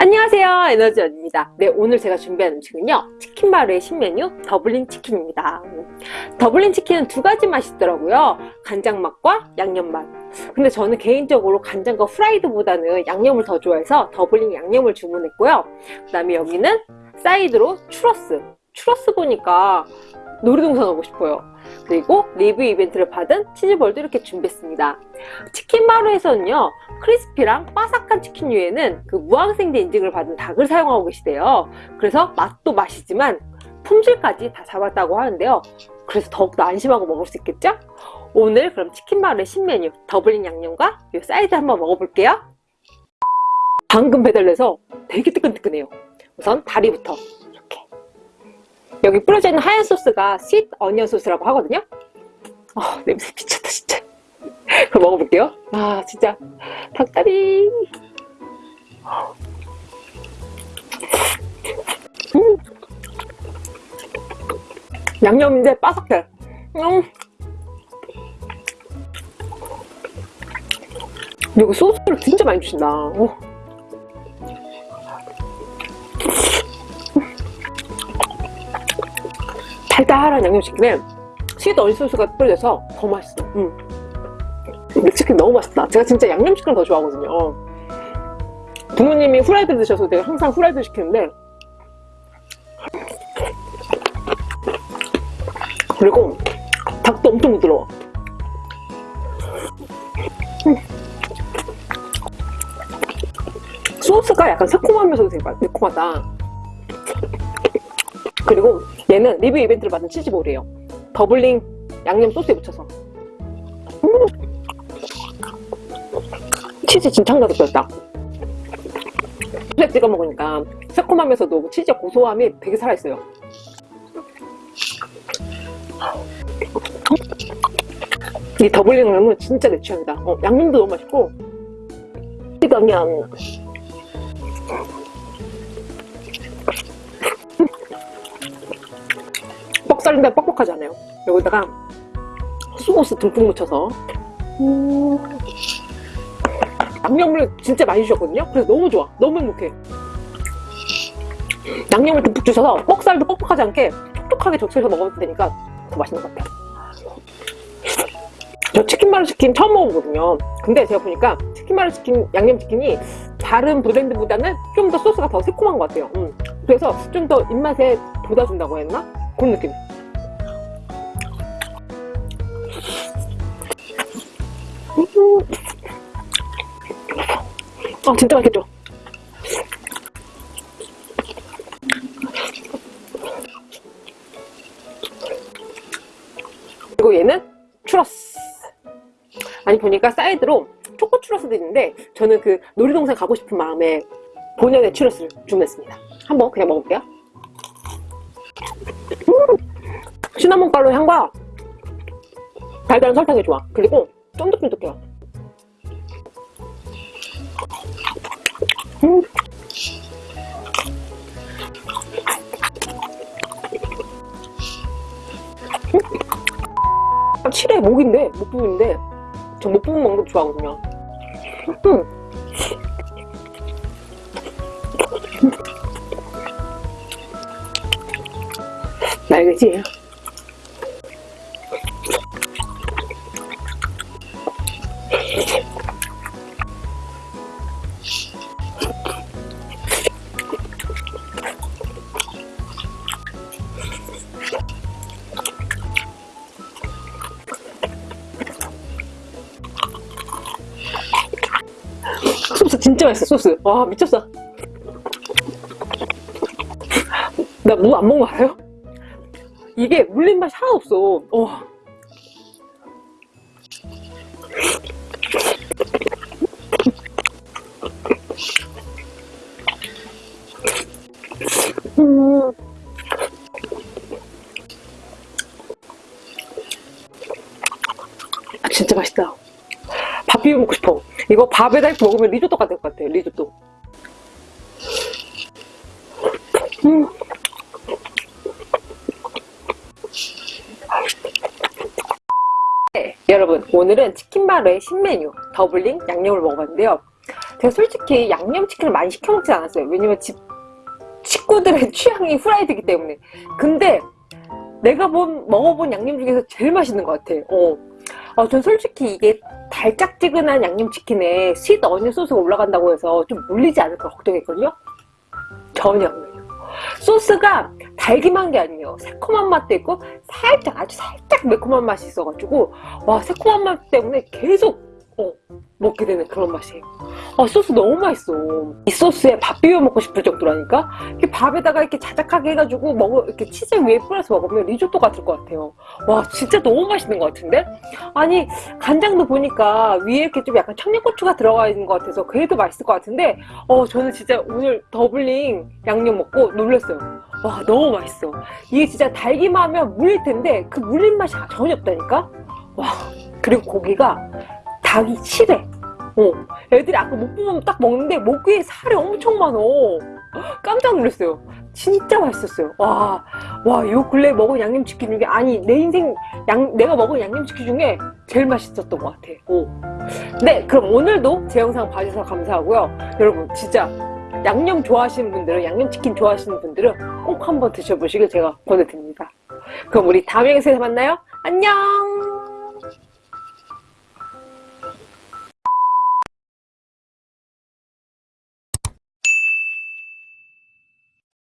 안녕하세요. 에너지원입니다. 네 오늘 제가 준비한 음식은요 치킨마루의 신메뉴 더블링 치킨입니다. 더블링 치킨은 두 가지 맛이 있더라고요. 간장 맛과 양념 맛. 근데 저는 개인적으로 간장과 프라이드보다는 양념을 더 좋아해서 더블링 양념을 주문했고요. 그 다음에 여기는 사이드로 추러스. 추러스 보니까 놀이동산 가고 싶어요. 그리고 리뷰 이벤트로 받은 치즈볼도 이렇게 준비했습니다. 치킨마루에서는요 crispy랑 바삭한 치킨류에는 그 무항생제 인증을 받은 닭을 사용하고 계시대요. 그래서 맛도 맛이지만 품질까지 다 잡았다고 하는데요. 그래서 더욱더 안심하고 먹을 수 있겠죠? 오늘 그럼 치킨마루의 신메뉴 더블링 양념과 이 사이드 한번 먹어볼게요. 방금 배달돼서 되게 뜨끈뜨끈해요. 우선 다리부터 여기 뿌려져 있는 하얀 소스가 sweet onion 소스라고 하거든요? 아 냄새 미쳤다 진짜. 그럼 먹어볼게요. 아 진짜. 닭다리. 음. 양념인데 바삭해. 음. 여기 소스를 진짜 많이 주신다. 오. 달달한 양념치킨에 sweet onion 소스가 뿌려져서 더 맛있어 음. 이 치킨 너무 맛있다 제가 진짜 양념치킨을 더 좋아하거든요 부모님이 후라이드 드셔서 내가 항상 후라이드 시키는데 그리고 닭도 엄청 부드러워 음. 소스가 약간 새콤하면서도 되게 매콤하다 그리고 얘는 리뷰 이벤트를 받은 치즈볼이에요. 더블링 양념 소스에 묻혀서. 음 치즈 진짜 한 가득 다. 소스에 찍어 먹으니까 새콤하면서도 치즈 고소함이 되게 살아있어요. 이 더블링 양념은 진짜 내 취향이다. 어, 양념도 너무 맛있고 그 냥 썰린데 뻑뻑하지 않아요. 여기다가 소스 듬뿍 묻혀서. 음... 양념을 진짜 많이 주셨거든요? 그래서 너무 좋아. 너무 행복해. 양념을 듬뿍 주셔서 뻑살도 뻑뻑하지 않게 촉촉하게 적셔서 먹어도 되니까 더 맛있는 것 같아요. 저 치킨마루 치킨 처음 먹어보거든요. 근데 제가 보니까 치킨마루 치킨 양념치킨이 다른 브랜드보다는 좀 더 소스가 더 새콤한 것 같아요. 음. 그래서 좀 더 입맛에 돋아준다고 했나? 그런 느낌 아 진짜 맛있겠죠? 그리고 얘는 추러스 아니 보니까 사이드로 초코 추러스도 있는데 저는 그 놀이동산 가고 싶은 마음에 본연의 추러스를 주문했습니다 한번 그냥 먹어볼게요 음! 시나몬 가루 향과 달달한 설탕이 좋아 그리고 쫀득쫀득해요 음. 음. 7회 목인데 목 부분인데 저 목 부분 먹는 거 좋아하거든요 음. 소스 진짜 맛있어 소스 와 미쳤어 나 무 안 먹는 거 알아요? 이게 물린 맛이 하나도 없어 와. 음. 아, 진짜 맛있다 밥 비벼 먹고 싶어 이거 밥에다 이렇게 먹으면 리조또 같을 것 같아 리조또 음. 네, 여러분 오늘은 치킨마루의 신메뉴 더블링 양념을 먹어봤는데요 제가 솔직히 양념치킨을 많이 시켜 먹지 않았어요. 왜냐면 집 식구들의 취향이 후라이드이기 때문에. 근데 내가 본 먹어본 양념 중에서 제일 맛있는 것 같아. 어. 어, 전 솔직히 이게 달짝지근한 양념치킨에 sweet onion 소스가 올라간다고 해서 좀 물리지 않을까 걱정했거든요. 전혀 안 물려요. 소스가 달기만 게 아니에요. 새콤한 맛도 있고 살짝 아주 살짝 매콤한 맛이 있어가지고 와 새콤한 맛 때문에 계속 어, 먹게 되는 그런 맛이에요. 아, 소스 너무 맛있어. 이 소스에 밥 비벼 먹고 싶을 정도라니까? 이렇게 밥에다가 이렇게 자작하게 해가지고 먹어, 이렇게 치즈 위에 뿌려서 먹으면 리조또 같을 것 같아요. 와, 진짜 너무 맛있는 것 같은데? 아니, 간장도 보니까 위에 이렇게 좀 약간 청양고추가 들어가 있는 것 같아서 그래도 맛있을 것 같은데, 어, 저는 진짜 오늘 더블링 양념 먹고 놀랐어요. 와, 너무 맛있어. 이게 진짜 달기만 하면 물릴 텐데, 그 물린 맛이 전혀 없다니까? 와, 그리고 고기가 닭이 실해. 어, 애들이 아까 목 부분 딱 먹는데 목 위에 살이 엄청 많어. 깜짝 놀랐어요. 진짜 맛있었어요. 와, 와, 요 근래 먹은 양념치킨 중에, 아니, 내 인생, 양, 내가 먹은 양념치킨 중에 제일 맛있었던 것 같아. 오. 네, 그럼 오늘도 제 영상 봐주셔서 감사하고요. 여러분, 진짜 양념 좋아하시는 분들은, 양념치킨 좋아하시는 분들은 꼭 한번 드셔보시길 제가 권해드립니다. 그럼 우리 다음 영상에서 만나요. 안녕!